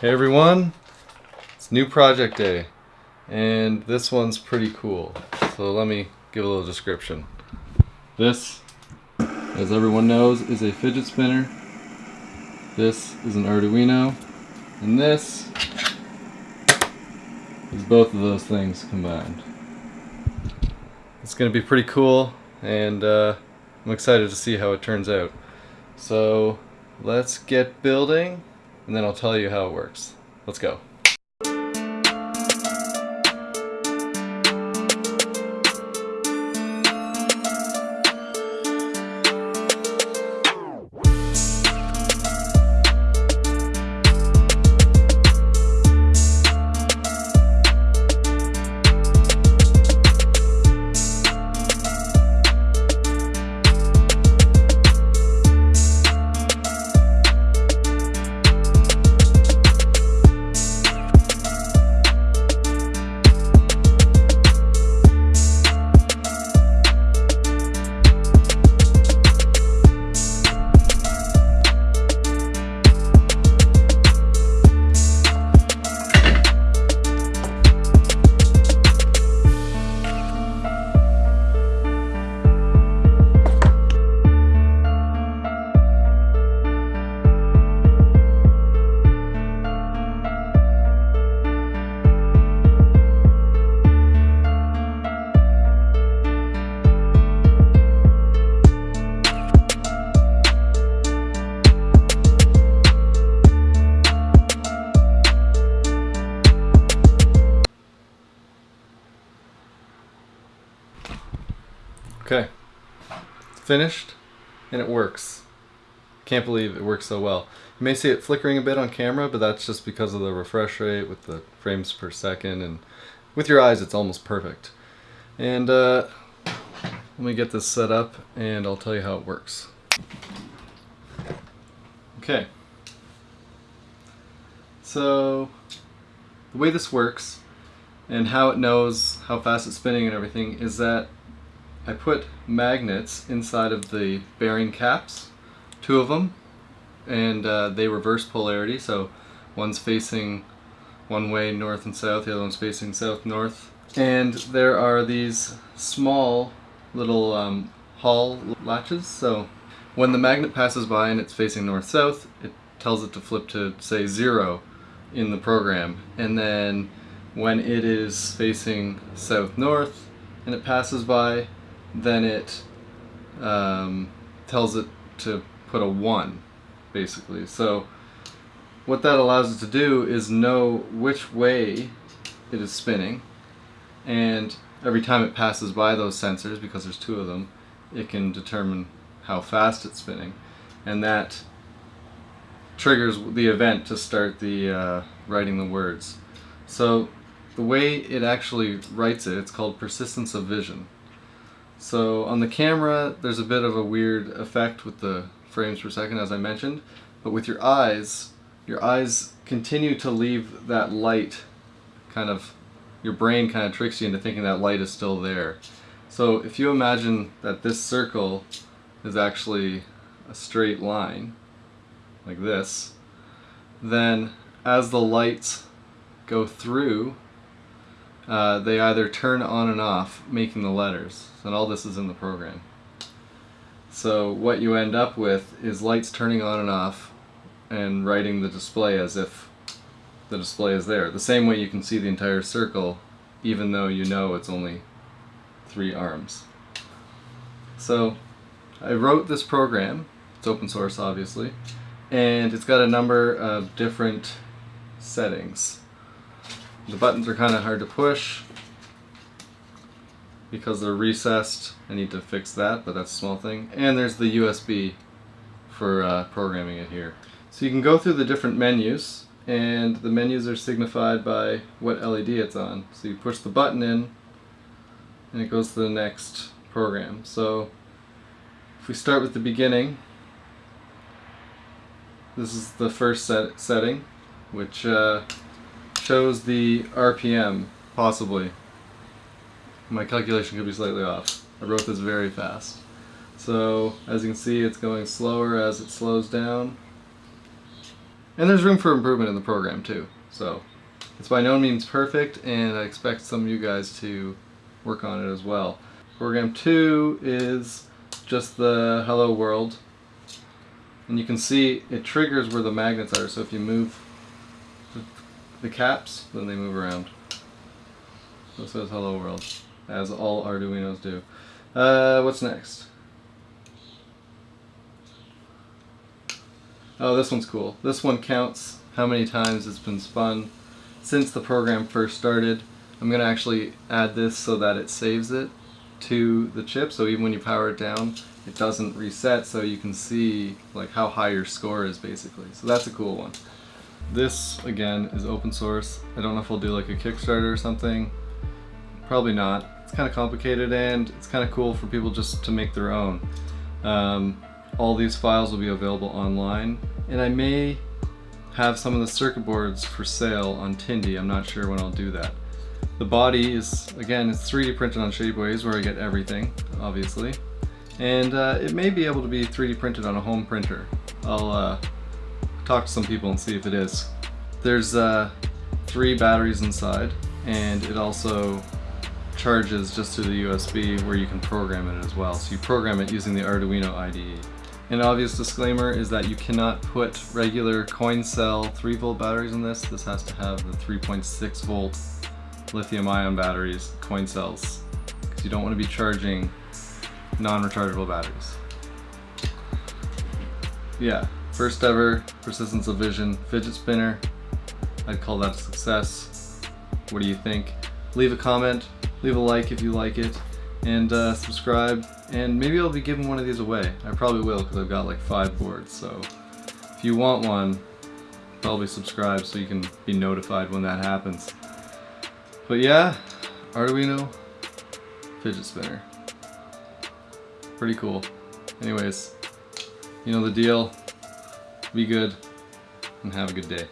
Hey everyone, it's new project day and this one's pretty cool. So let me give a little description. This, as everyone knows, is a fidget spinner. This is an Arduino and this is both of those things combined. It's going to be pretty cool and uh, I'm excited to see how it turns out. So let's get building and then I'll tell you how it works. Let's go. Okay, finished and it works. Can't believe it works so well. You may see it flickering a bit on camera, but that's just because of the refresh rate with the frames per second and with your eyes it's almost perfect. And uh, let me get this set up and I'll tell you how it works. Okay. So the way this works and how it knows how fast it's spinning and everything is that I put magnets inside of the bearing caps, two of them, and uh, they reverse polarity, so one's facing one way north and south, the other one's facing south-north. And there are these small little um, Hall latches, so when the magnet passes by and it's facing north-south, it tells it to flip to, say, zero in the program. And then when it is facing south-north and it passes by, then it um, tells it to put a 1 basically. So what that allows it to do is know which way it is spinning and every time it passes by those sensors, because there's two of them, it can determine how fast it's spinning and that triggers the event to start the uh, writing the words. So the way it actually writes it, it's called persistence of vision. So on the camera, there's a bit of a weird effect with the frames per second, as I mentioned, but with your eyes, your eyes continue to leave that light kind of, your brain kind of tricks you into thinking that light is still there. So if you imagine that this circle is actually a straight line, like this, then as the lights go through uh, they either turn on and off making the letters and all this is in the program. So what you end up with is lights turning on and off and writing the display as if the display is there. The same way you can see the entire circle even though you know it's only three arms. So I wrote this program. It's open source obviously. And it's got a number of different settings the buttons are kind of hard to push because they're recessed. I need to fix that, but that's a small thing. And there's the USB for uh, programming it here. So you can go through the different menus and the menus are signified by what LED it's on. So you push the button in and it goes to the next program. So if we start with the beginning, this is the first set setting, which uh, shows the RPM, possibly. My calculation could be slightly off. I wrote this very fast. So, as you can see, it's going slower as it slows down. And there's room for improvement in the program too. So it's by no means perfect and I expect some of you guys to work on it as well. Program 2 is just the hello world and you can see it triggers where the magnets are so if you move the caps then they move around. So it says hello world as all Arduinos do. Uh, what's next? Oh, this one's cool. This one counts how many times it's been spun since the program first started. I'm going to actually add this so that it saves it to the chip so even when you power it down it doesn't reset so you can see like how high your score is basically. So that's a cool one. This again is open source. I don't know if I'll do like a Kickstarter or something. Probably not. It's kind of complicated and it's kind of cool for people just to make their own. Um, all these files will be available online and I may have some of the circuit boards for sale on Tindie. I'm not sure when I'll do that. The body is, again, it's 3D printed on Shapeways where I get everything, obviously. And uh, it may be able to be 3D printed on a home printer. I'll uh, talk to some people and see if it is. There's uh, three batteries inside and it also charges just through the USB where you can program it as well. So you program it using the Arduino IDE. An obvious disclaimer is that you cannot put regular coin cell 3 volt batteries in this. This has to have the 3.6 volt lithium ion batteries, coin cells, because you don't want to be charging non-rechargeable batteries. Yeah, first ever Persistence of Vision fidget spinner. I'd call that a success. What do you think? Leave a comment, leave a like if you like it, and uh, subscribe and maybe I'll be giving one of these away. I probably will because I've got like five boards so if you want one probably subscribe so you can be notified when that happens. But yeah, Arduino fidget spinner. Pretty cool. Anyways, you know the deal. Be good and have a good day.